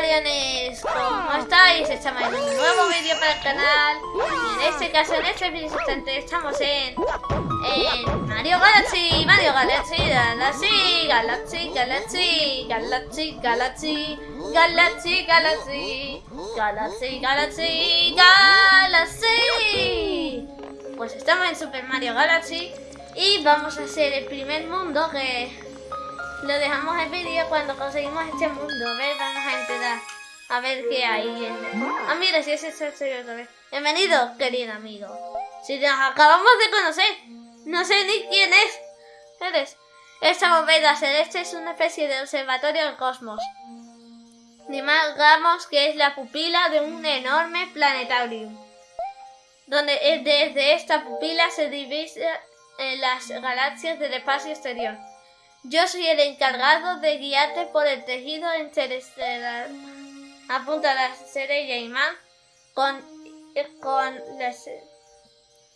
Mariones, ¿cómo estáis? Estamos en un nuevo vídeo para el canal en este caso, en este vídeo estamos en, en Mario Galaxy, Mario Galaxy, Galaxy, Galaxy, Galaxy, Galaxy, Galaxy, Galaxy, Galaxy, Galaxy, Galaxy, Galaxy Pues estamos en Super Mario Galaxy y vamos a hacer el primer mundo que lo dejamos el vídeo cuando conseguimos este mundo. A ver, vamos a entrar. A ver qué hay. Ah, mira, si es el otra vez. Bienvenido, querido amigo. Si nos acabamos de conocer. No sé ni quién es. Eres. Esta bóveda celeste es una especie de observatorio del cosmos. Digamos que es la pupila de un enorme planetario. Donde desde esta pupila se divisen las galaxias del espacio exterior. Yo soy el encargado de guiarte por el tejido interestelar. Apunta la estrella imán con, con,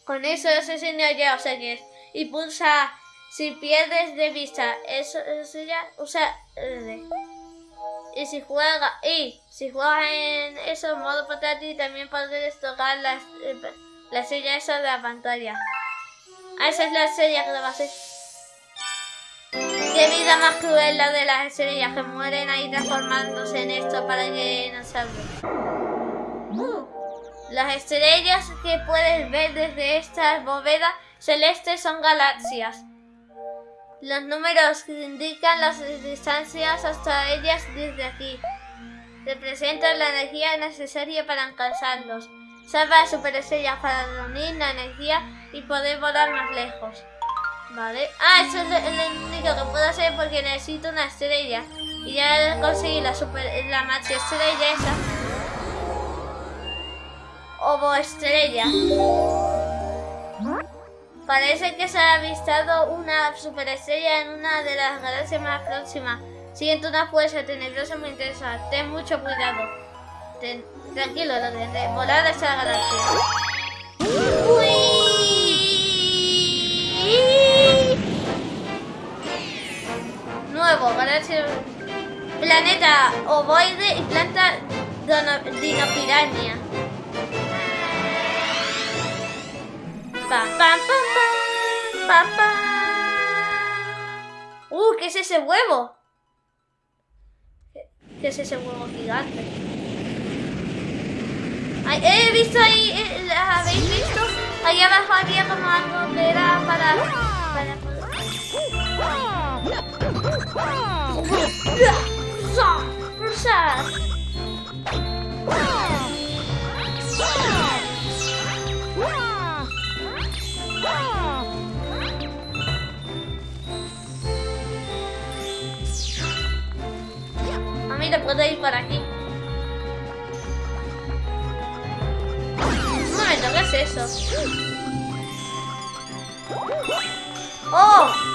con eso ese señor ya o sea que es. Y pulsa si pierdes de vista eso, eso ya usa R. Y si juega y si juegas en eso modo portátil también puedes tocar la, la estrella esa de la pantalla. Ah, esa es la estrella que va a ser. Qué vida más cruel la de las estrellas que mueren ahí transformándose en esto para que no salgan. Las estrellas que puedes ver desde esta bóveda celeste son galaxias. Los números que indican las distancias hasta ellas desde aquí. Representan la energía necesaria para alcanzarlos. Salva a superestrellas para reunir la energía y poder volar más lejos. Vale. Ah, eso es el único que puedo hacer porque necesito una estrella. Y ya conseguí la super la maxi estrella esa. Ovo estrella. Parece que se ha avistado una superestrella en una de las galaxias más próximas. Siento una fuerza tenebrosa muy intensa. Ten mucho cuidado. tranquilo, lo de volar a esa galaxia. Nuevo, galaxia, planeta ovoide y planta dinopiraña. Pam, pam, pam, pam, pam, Uh, ¿qué es ese huevo? ¿Qué es ese huevo gigante? Ay, he visto ahí, eh, ¿habéis visto? Ahí abajo había como algo que era para... para Só. Amiga, pode ir para aqui? Mas não é isso. Oh!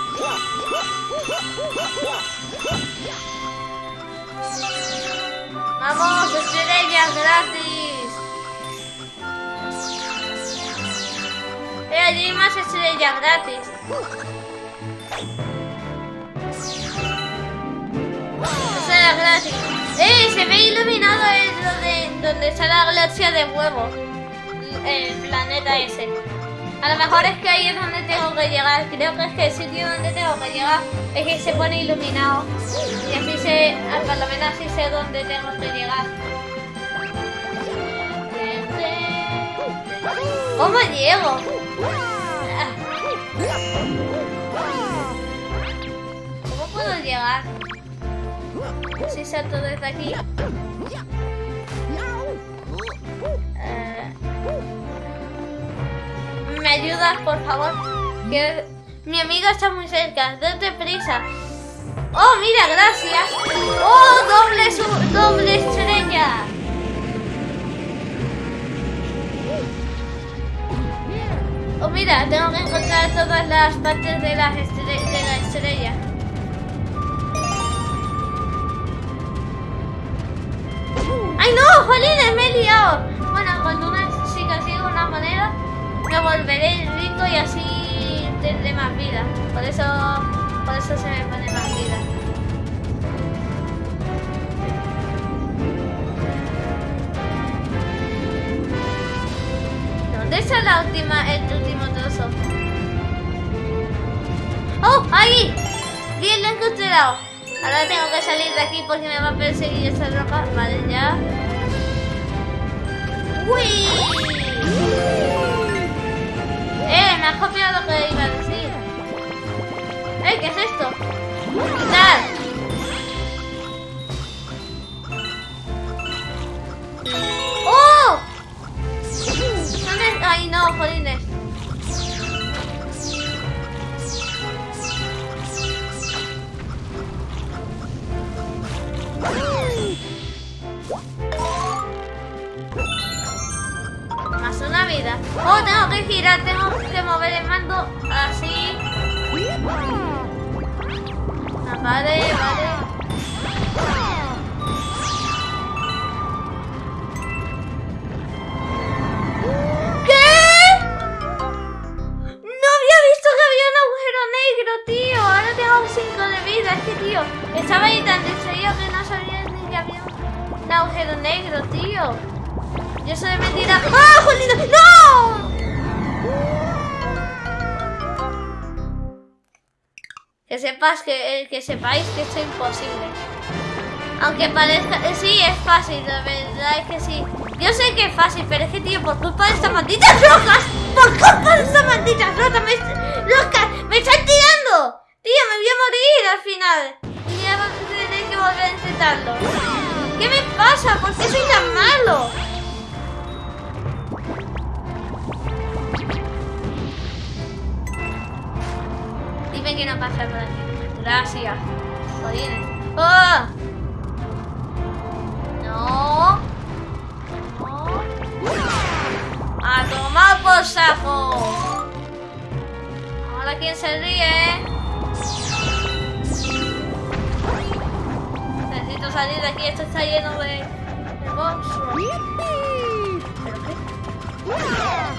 ¡Vamos, estrellas gratis! ¡Eh, allí hay más estrellas gratis! Estrellas gratis. ¡Eh, se ve iluminado el, de, donde está la galaxia de huevo! El planeta ese. A lo mejor es que ahí es donde tengo que llegar. Creo que es que el sitio donde tengo que llegar es que se pone iluminado. Y así sé, por lo menos así sé dónde tengo que llegar. ¿Cómo llego? ¿Cómo puedo llegar? Si salto desde aquí. ¿Me ayudas, por favor? Que mi amigo está muy cerca. Date prisa. ¡Oh, mira, gracias! ¡Oh, doble, su doble estrella! Oh, mira, tengo que encontrar todas las partes de, las de la estrella. ¡Ay, no! ¡Jolines, me he liado! Bueno, cuando una chica sigue una moneda me volveré el ritmo y así tendré más vida. Por eso, por eso se me pone más vida. ¿Dónde está la última, el último trozo? ¡Oh! ¡Ahí! Bien, lo he encontrado. Ahora tengo que salir de aquí porque me va a perseguir esa roca. Vale, ya. ¡Uy! Has copiado lo que iba a decir. ¡Eh! ¿Qué es esto? ¡Quitar! ¡Oh! ¡Ay, no, jolines! Más una vida. Oh, tengo que girar, tengo que el mando así. Ah, vale, vale. ¿Qué? No había visto que había un agujero negro, tío. Ahora tengo 5 de vida. Es que, tío, estaba ahí tan distraído que no sabía ni que había un agujero negro, tío. Yo soy mentira. ¡Ah, jolina! ¡No! Sepas que, eh, que sepáis que esto es imposible. Aunque parezca... eh, Sí, es fácil, la verdad es que sí. Yo sé que es fácil, pero es que, tío, por culpa de estas malditas rocas, por culpa de estas malditas rocas, me, rocas, me están tirando. Tío, me voy a morir al final. Y voy a tener que volver a intentarlo. ¿Qué me pasa? ¿Por qué soy tan malo? Dime que no pasa aquí. Gracias. Jodines. ¡Oh! No. No. A tomar por saco. Ahora quién se ríe. Necesito salir de aquí. Esto está lleno de, de monstruos. ¿Pero qué?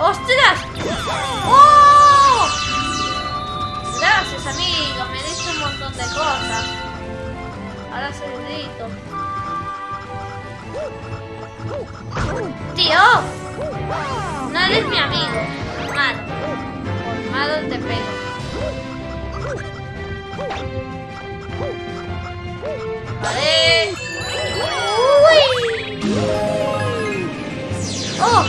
¡Ostras! ¡Oh! Gracias, amigo. Me ¡Tío! No eres mi amigo. Malo. Malo te pego. Vale. ¡Uy! ¡Oh!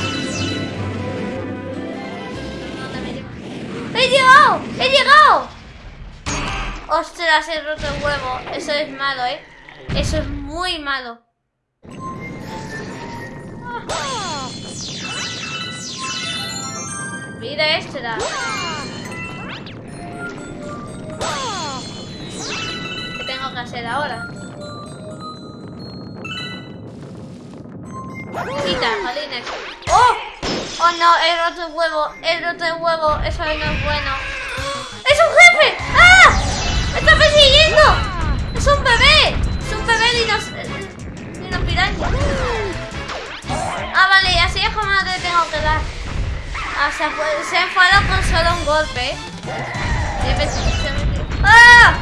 ¡He llegado! ¡He llegado! ¡Ostras! He roto el huevo. Eso es malo, ¿eh? Eso es muy malo. Mira extra. ¿Qué tengo que hacer ahora? Quita, jolines. ¡Oh! ¡Oh no! He roto el huevo. He roto el huevo. Eso no es bueno. ¡Es un jefe! ¡Ah! ¡Me está persiguiendo! ¡Es un bebé! ¡Es un bebé dinos... dinos piraña! Ah, vale, y así es como te tengo que dar. Ah, se, se enfadó con solo un golpe. ¡Ah!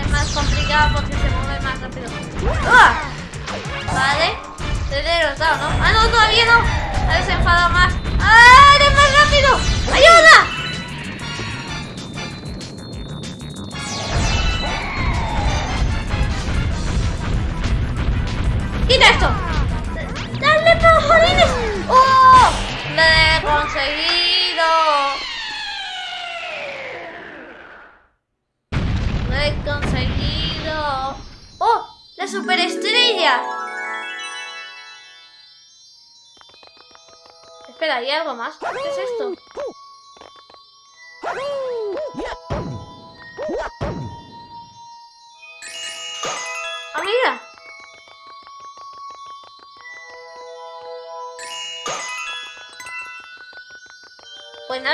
Es más complicado porque se mueve más rápido. ¡Ah! Vale. Te he derrotado, ¿no? ¡Ah, no! ¡Todavía no! Ha se enfadado más. ¡Ah! ¡Eres más rápido! ¡Ayuda! ¡Quita esto! ¡Dale, pero jolines! ¡Oh! ¡Lo he conseguido! ¡Lo he conseguido! ¡Oh! ¡La superestrella! Espera, ¿hay algo más? ¿Qué es esto?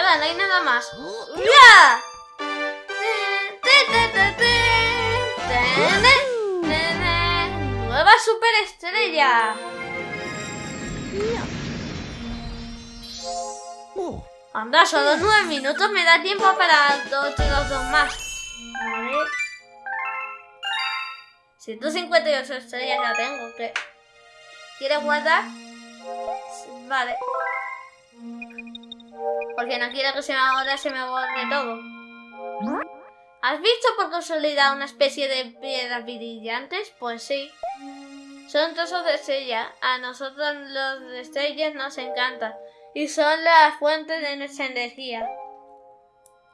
Nada, no hay nada más. ¡Ya! ¡Nueva superestrella! Anda, solo nueve minutos me da tiempo para dos, los dos más. Vale. 158 estrellas ya tengo. ¿qué? ¿Quieres guardar? Vale. Porque no quiero que se me ahora se me borre todo. ¿Has visto por casualidad una especie de piedras brillantes? Pues sí. Son trozos de estrella. A nosotros los de estrellas nos encanta. Y son la fuente de nuestra energía.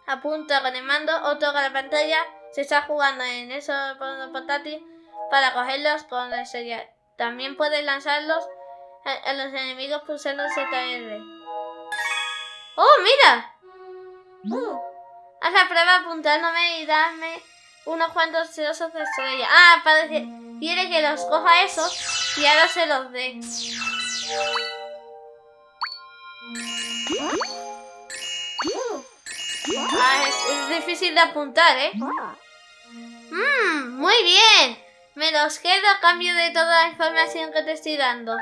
Apunta con el mando o toca la pantalla. Se está jugando en eso portátil para cogerlos con la estrella. También puedes lanzarlos a, los enemigos pulsando ZR. ¡Oh, mira! Uh, haz la prueba apuntándome y dame unos cuantos trozos de estrella. Ah, parece... Quiere que los coja esos y ahora se los dé. Ah, es, difícil de apuntar, ¿eh? Mmm, muy bien. Me los quedo a cambio de toda la información que te estoy dando.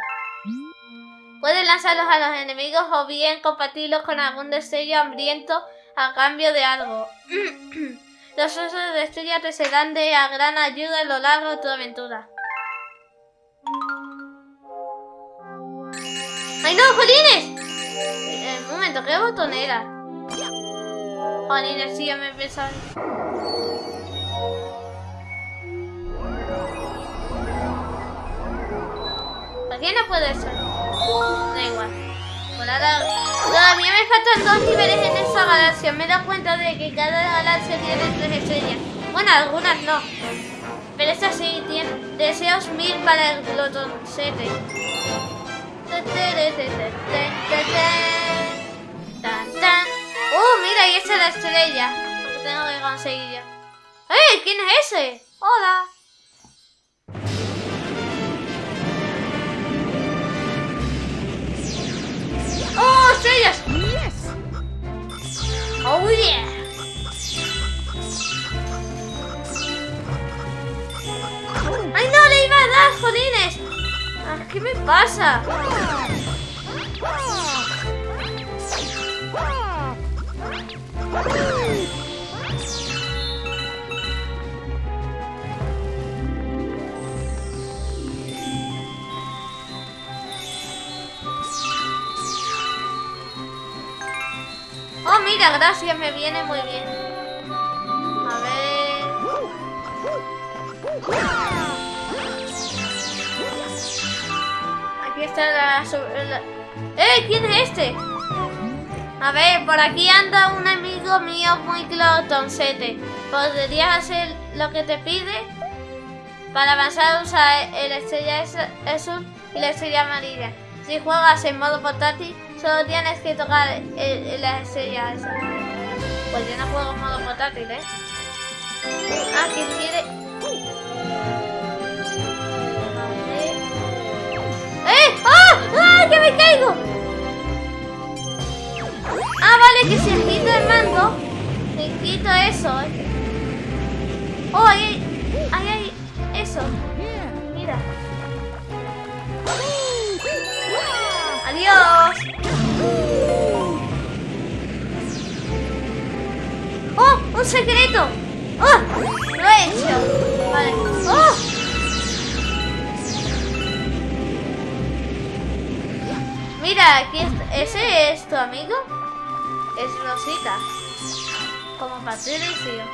Puedes lanzarlos a los enemigos o bien compartirlos con algún destello hambriento a cambio de algo. los osos de estrella te serán de gran ayuda a lo largo de tu aventura. ¡Ay no, Jolines! Eh, un momento, ¿qué botón era? Jolines, sí, ya me he pensado. ¿Por qué no puede ser? Da igual. Todavía me faltan dos niveles en esa galaxia. Me he cuenta de que cada galaxia tiene tres estrellas. Bueno, algunas no. Pero esta sí tiene deseos mil para el glotoncete. ¡Uh, mira! Ahí está la estrella. Porque tengo que conseguir ya. ¡Eh! ¿Quién es ese? ¡Hola! ¡Oh, estrellas! ¡Oh, yeah! ¡Ay, no! ¡Le iba a dar, jodines! ¿Qué me pasa? Mira, gracias, me viene muy bien. A ver... Aquí está la... ¡Eh! ¿Quién es este? A ver, por aquí anda un amigo mío muy clotoncete. ¿Podrías hacer lo que te pide? Para avanzar usa el estrella azul y la estrella amarilla. Si juegas en modo portátil, Solo tienes que tocar el, la estrella esa. Pues yo no juego modo portátil, ¿eh? Ah, ¿quién quiere? ¡Eh! ¡Ah! ¡Ah! ¡Que me caigo! Ah, vale, que si quito el mando, me quito eso, ¿eh? Oh, ahí, ahí, ahí, eso. ¡Un secreto! ¡Oh! Lo he hecho. ¡Oh! Mira, aquí ¿Ese es tu amigo? Es Rosita. Como Patricio.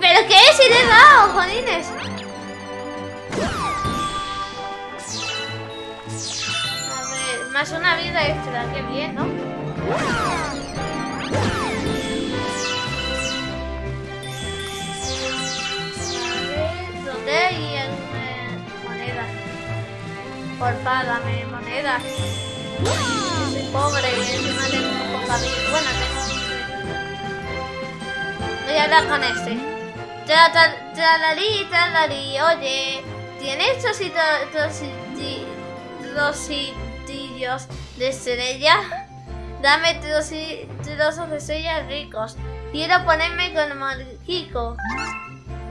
¿Pero qué es? ¡Si le he dado, jodines! Más una vida extra, qué bien, ¿no? ¿Dónde hay moneda? Porfa, dame moneda. Soy pobre, encima tengo poco de... Bueno, tengo... Voy a hablar con este. Tralarí, tralarí, oye, ¿tienes trocitos, de estrella. Dame trozos de estrellas ricos. Quiero ponerme con Marquico.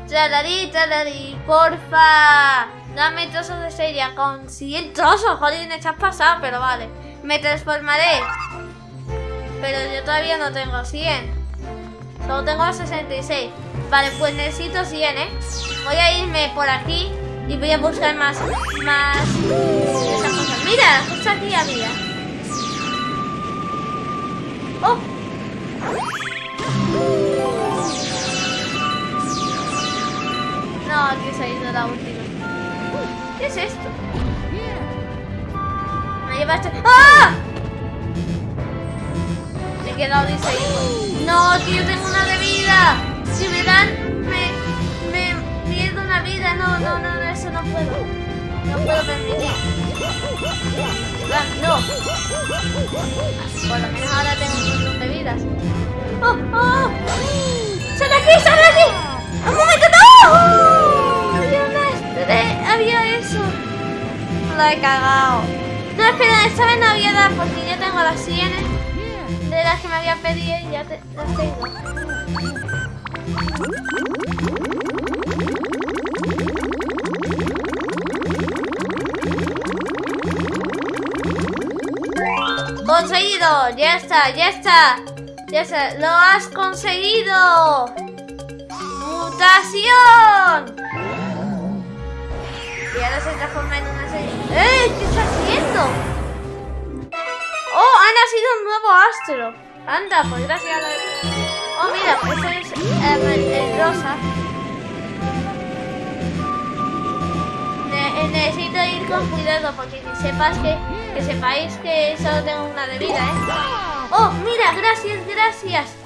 Tralarí, tralarí, porfa. Dame trozos de estrella con 100 trozos. Joder, me estás pasado, pero vale. Me transformaré. Pero yo todavía no tengo 100. Solo tengo 66. Vale, pues necesito 100, ¿eh? Voy a irme por aquí y voy a buscar más... Más... Mira, justo aquí había. ¡Oh! No, aquí se ha ido la última. ¿Qué es esto? Me llevaste. ¡Ah! Me he quedado distraído. No, que yo tengo una de vida. Si me dan, me, me pierdo una vida. No, no, no, eso no puedo. No puedo permitir. Por lo menos ahora tengo un montón de vidas. ¡Oh, oh! ¡Sal aquí, sal aquí! ¡Un momento, no! Había, había eso. La he cagado. No, espera, esta vez no había dado porque ya tengo las sienes de las que me había pedido y ya las tengo. Conseguido, ya está, ya está, ya está, lo has conseguido. Mutación. Y ahora se transforma en una serie. ¡Eh! ¿Qué está haciendo? ¡Oh! Ha nacido un nuevo astro. Anda, pues gracias a de... Oh, mira, pues es eh, rosa. Necesito ir con cuidado porque que sepas que, que sepáis que solo tengo una de vida, ¿eh? Oh, mira, gracias, gracias.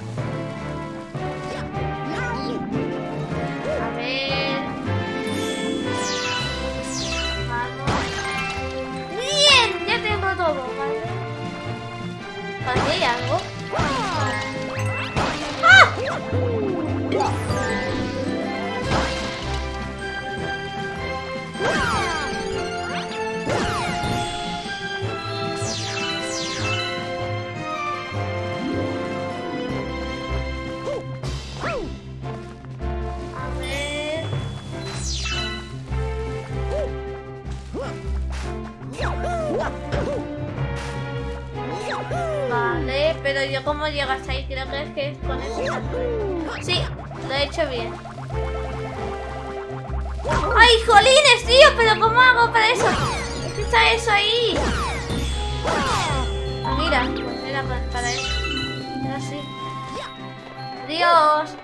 Tía.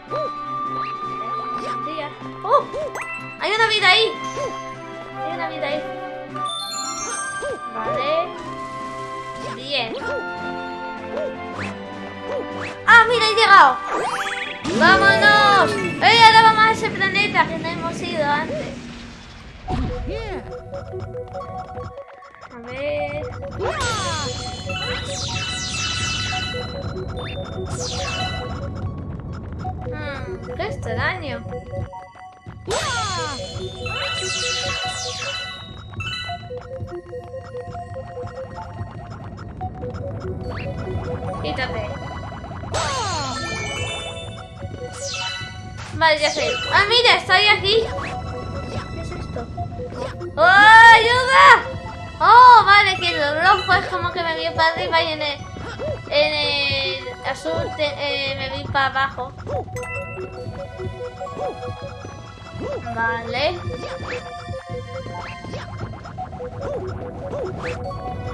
¡Oh! Hay una vida ahí. Hay una vida ahí. Vale. Bien. ¡Ah, mira, he llegado! ¡Vámonos! ¡Eh, ahora vamos a ese planeta que no hemos ido antes! A ver... Hmm, ¡Qué extraño! Quítate. Vale, ya sé. ¡Ah, mira! Estoy aquí. ¿Qué es esto? ¡Oh, ayuda! ¡Oh, vale! Que el rojo es como que me vi para arriba y en el, en el azul te- eh, me vi para abajo. Vale.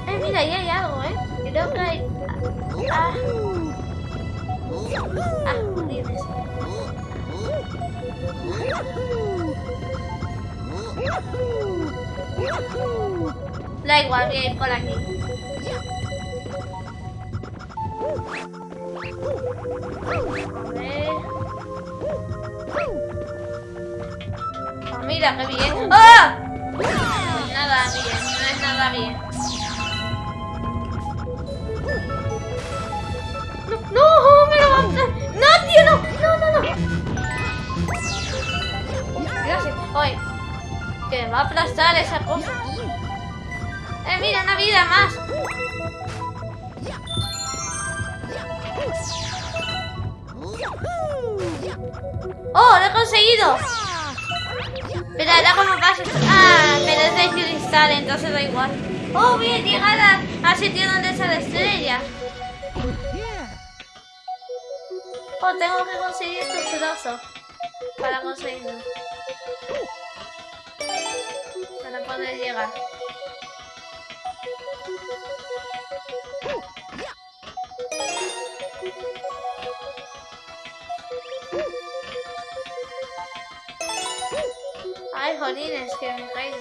Eh, mira, ahí hay algo, ¿eh? Creo que hay... Ah. Ah, jolines. Da igual, voy a ir por aquí. Ah, mira, qué bien. ¡Ah! Pues nada bien, no es nada bien. No, no, me lo va a... No, tío, no, no, no, no. Gracias. Oye, que va a aplastar esa cosa. Eh, mira, una vida más. ¡Oh, lo he conseguido! Pero ahora como pasa... Ah, pero es de cristal, entonces da igual. ¡Oh, bien! Llegar al sitio donde está la estrella. Oh, tengo que conseguir estos. Para conseguirlo. Para poder llegar. Ay, jolines, que me he caído.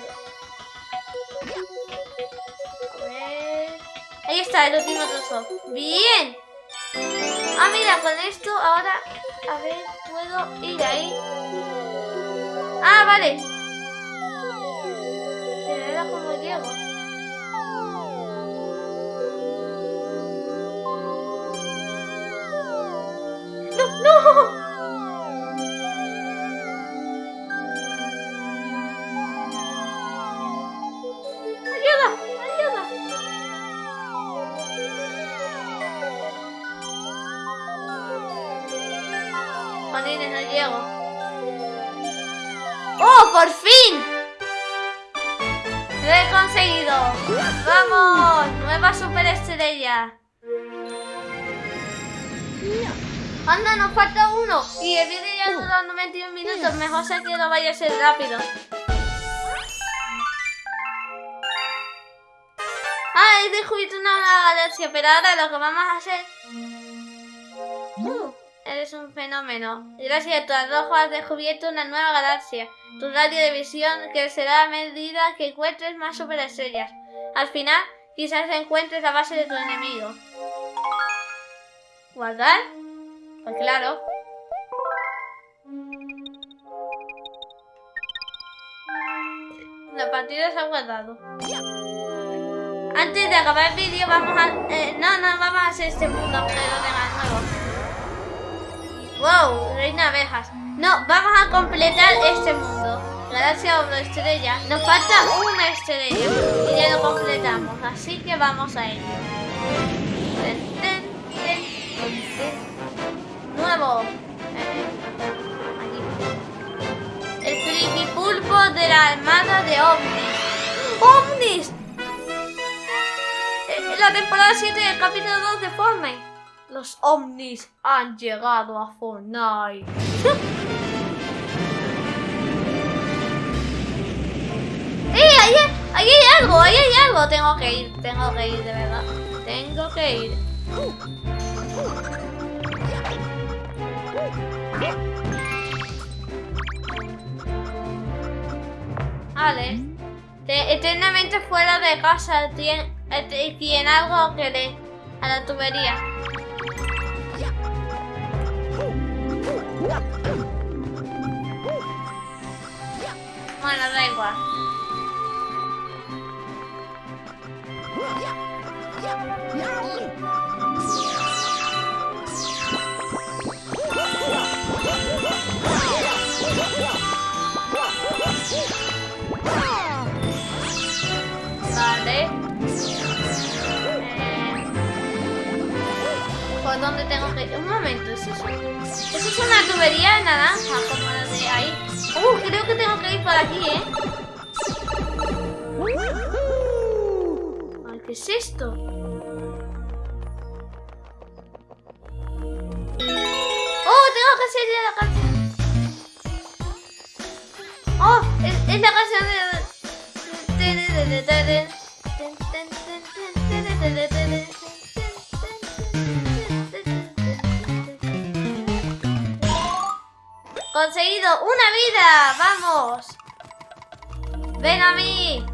A ver... Ahí está, el último trozo. ¡Bien! Ah, mira, con esto ahora... A ver, puedo ir ahí. Ah, vale. Pero era como llego. Ser rápido. Ah, he descubierto una nueva galaxia, pero ahora lo que vamos a hacer... Uh, eres un fenómeno. Gracias a tu arrojo has descubierto una nueva galaxia. Tu radio de visión crecerá a medida que encuentres más superestrellas. Al final, quizás encuentres la base de tu enemigo. ¿Guardar? Pues claro. Partida se ha guardado. Antes de acabar el vídeo vamos a... eh, no, no, vamos a hacer este mundo, pero de nuevo. Wow, reina abejas. No, vamos a completar este mundo. Galaxia o estrella. Nos falta una estrella y ya lo completamos. Así que vamos a ello. Nuevo. De la armada de ovnis. ¡Ovnis! En la temporada 7 del capítulo 2 de Fortnite. Los ovnis han llegado a Fortnite. ¡Eh! Ahí, ahí hay algo, ahí hay algo. Tengo que ir, tengo que ir, de verdad. Tengo que ir. Vale. Te- eternamente fuera de casa tiene, eh, tiene algo que le a la tubería. Bueno, da igual. ¿Por dónde tengo que ir? Un momento, ¿es eso? ¿Eso es una tubería naranja como la de ahí? Uh, creo que tengo que ir por aquí, ¿eh? Ay, ¿qué es esto? ¡Oh, tengo que seguir la canción! ¡Oh! Es, es la canción de... Conseguido una vida, vamos. Ven a mí.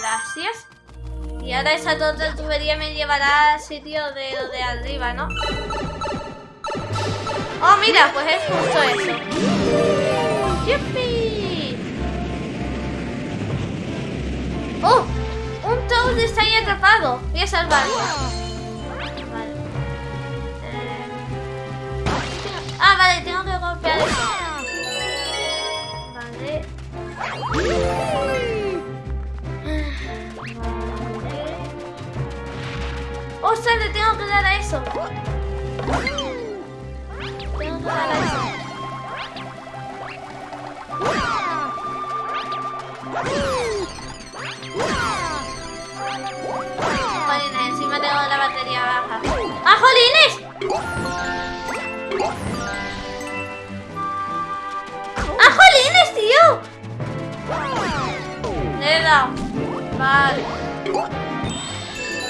Gracias. Y ahora esa tonta tubería me llevará al sitio de arriba, ¿no? Oh, mira, pues es justo eso. ¡Yupi! ¡Oh! Un Toad está ahí atrapado. Voy a salvarlo. Vale. Eh, Ah, vale, tengo que golpear eso. Vale. Vale. ¡Ostras, le tengo que dar a eso! Tengo que dar a eso. Jolines, encima tengo la batería baja. ¡Ah, jolines! Dado. Vale.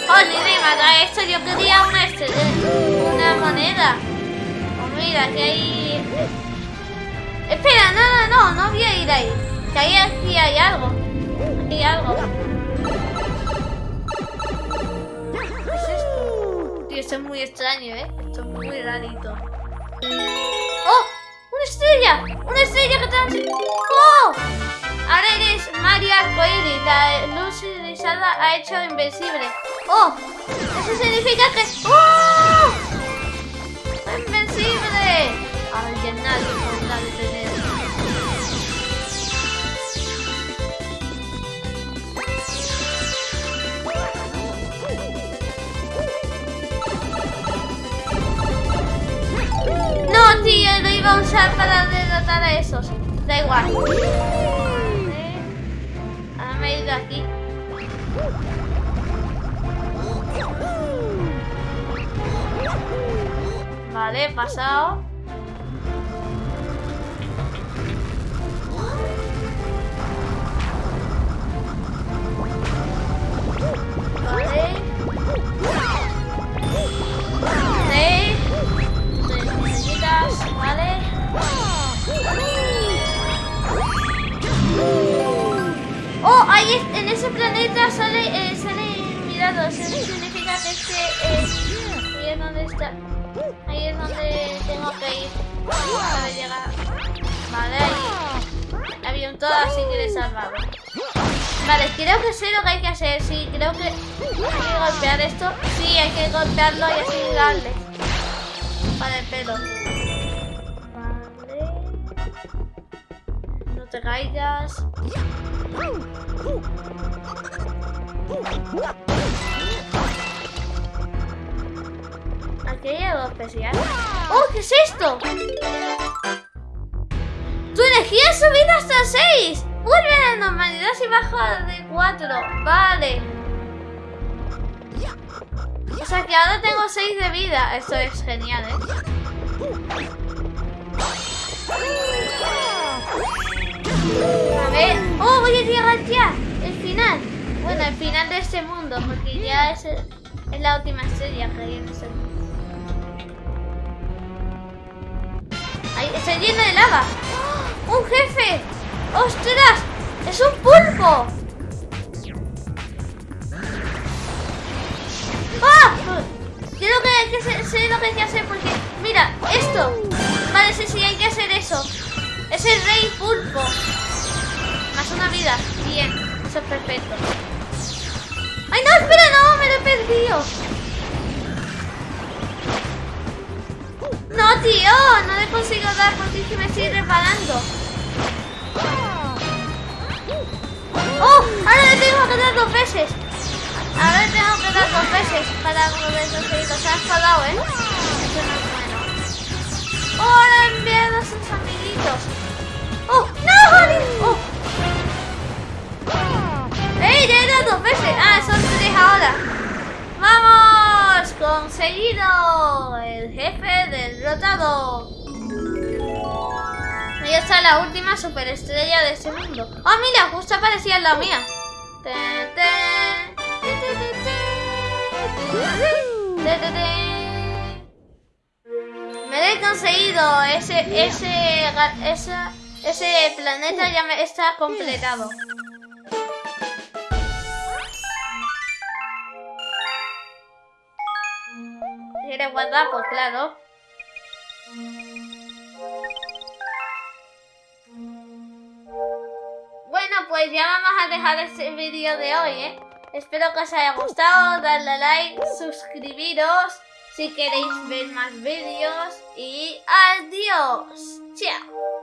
Oh, me esto, yo quería una estrella, una moneda. Oh, mira, que hay... Espera, no, no, no, no voy a ir ahí. Que ahí aquí hay algo. Aquí hay algo. ¿Qué es esto? Tío, esto es muy extraño, ¿eh? Esto es muy rarito. ¡Oh! ¡Una estrella! ¡Una estrella que te ¡Oh! Ahora eres Mario Arcoiris. La luz irisada ha hecho invencible. ¡Oh! Eso significa que... ¡Oh! ¡Invencible! Ay, que nadie podrá detenerme. No, tío, lo iba a usar para derrotar a esos. Da igual. Vale. Ahora me he ido aquí. Vale, he pasado. Vale. Vale. Estrellitas, vale. Ahí en ese planeta sale, eh, sale mirado. Significa que este ahí es donde está. Ahí es donde tengo que ir para llegar. Vale, ahí. Había un todo así que le he salvado. Vale, creo que sé lo que hay que hacer. Sí, creo que hay que golpear esto. Sí, hay que golpearlo y así darle. Para el pelo. Caigas. Aquí hay algo especial. ¡Oh, qué es esto! ¡Tu energía ha subido hasta 6! Vuelve a la normalidad si baja de 4. Vale. O sea que ahora tengo 6 de vida. Esto es genial, ¿eh? A ver. ¡Oh, voy a llegar ya! El final. Bueno, el final de este mundo, porque ya es, es la última estrella que hay en este mundo. Ahí, está lleno de lava. ¡Oh! ¡Un jefe! ¡Ostras! ¡Es un pulpo! ¡Ah! Creo que hay que sé, sé lo que hay que hacer porque... Mira, esto. Vale, sí, sí, hay que hacer eso. Es el rey pulpo. Más una vida. Bien, eso es perfecto. ¡Ay, no! ¡Espera! ¡No! ¡Me lo he perdido! No, tío, no le consigo dar porque es que me estoy reparando. ¡Oh! Ahora le tengo que dar dos veces. Ahora le tengo que dar dos veces para poder conseguirlo. Se ha enfadado, ¿eh? Eso no es bueno. ¡Oh! Ahora a sus amiguitos. ¡Oh! ¡No! ¡Oh! ¡Ey! Ya he dado dos veces. Ah, son tres ahora. ¡Vamos! ¡Conseguido! El jefe derrotado. Y esta es la última superestrella de este mundo. ¡Oh, mira! Justo aparecía en la mía. Me he conseguido. Ese, ese, esa- ese planeta ya me está completado. ¿Quieres guardar? Pues claro. Bueno, pues ya vamos a dejar este vídeo de hoy, ¿eh? Espero que os haya gustado, darle like, suscribiros si queréis ver más vídeos y adiós. Chao.